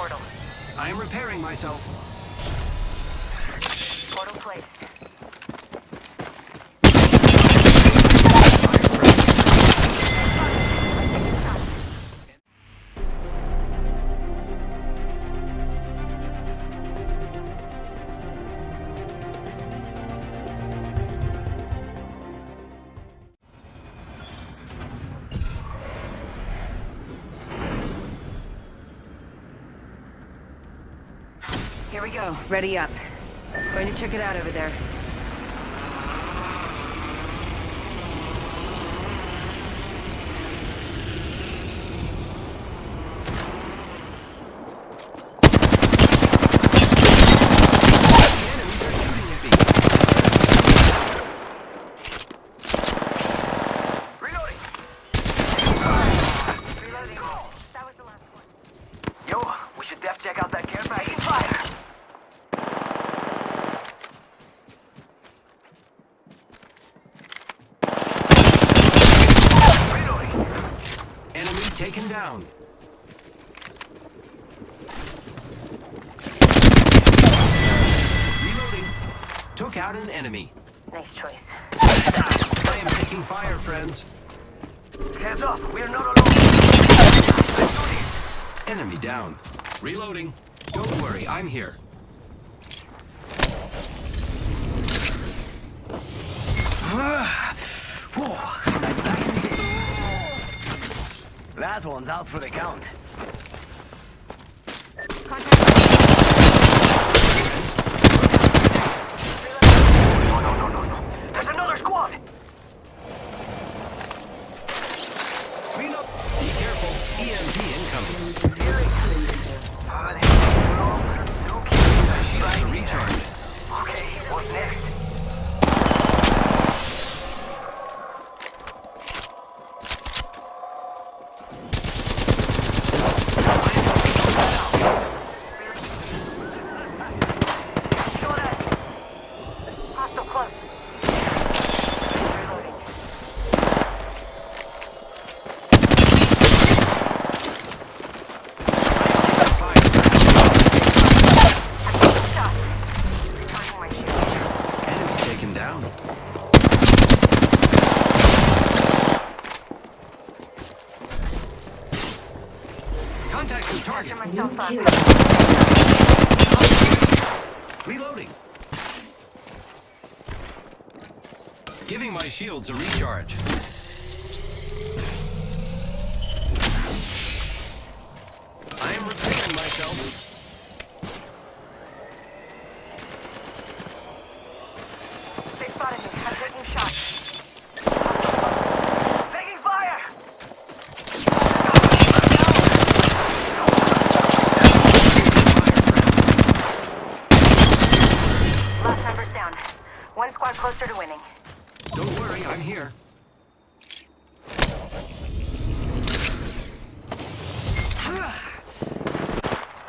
portal. I am repairing myself. Portal placed. Here we go. Ready up. Going to check it out over there. Enemies are shooting at me. Reloading. Reloading. That was the last one. Yo, we should def check out that care package. Fire. Reloading. Enemy taken down. Reloading. Took out an enemy. Nice choice. I am taking fire, friends. Hands up. We're not alone. Let's do this. Enemy down. Reloading. Don't worry, I'm here. Ah. That one's out for the count. No, no, no, no, no. There's another squad. Reload. Be careful. EMP incoming. Ah, this is wrong. Okay. My shields are recharged. Okay, what's next? Down. Contact with target. After myself up. Reloading. Giving my shields a recharge. I am repairing myself. One squad closer to winning. Don't worry, I'm here.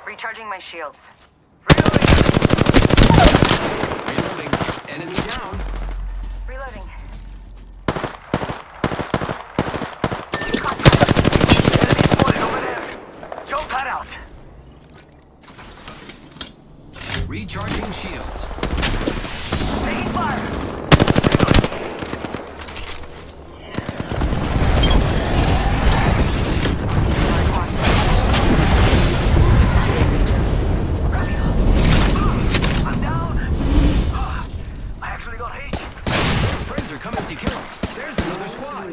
Recharging my shields. Reloading. Enemy down. Reloading. Enemy spotted over there. Jump cut out. Recharging shields. Taking fire. I'm down. Ah, I actually got hit. Friends are coming to kill us. There's another squad.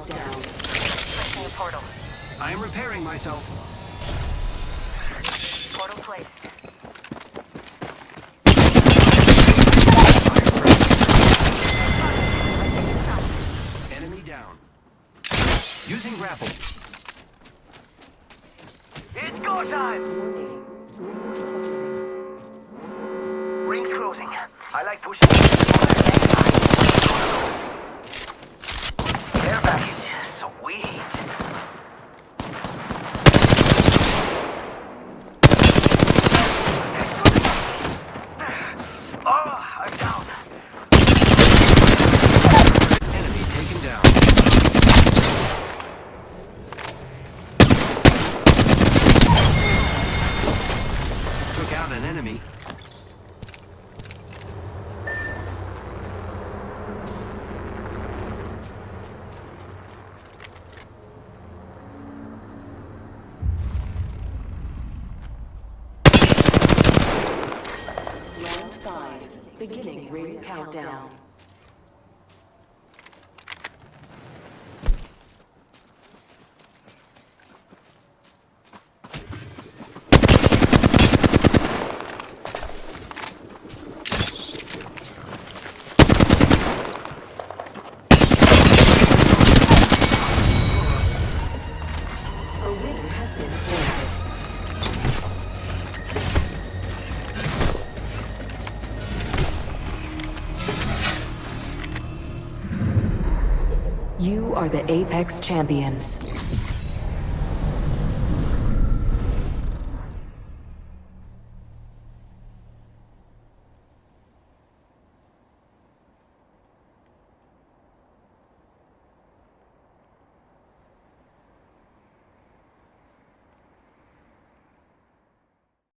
Placing a portal. I am repairing myself. Portal placed. Using grapple. It's go time. Rings closing. I like pushing. Sweet. Oh, I'm down. Enemy taken down. Beginning ring countdown. You are the Apex Champions.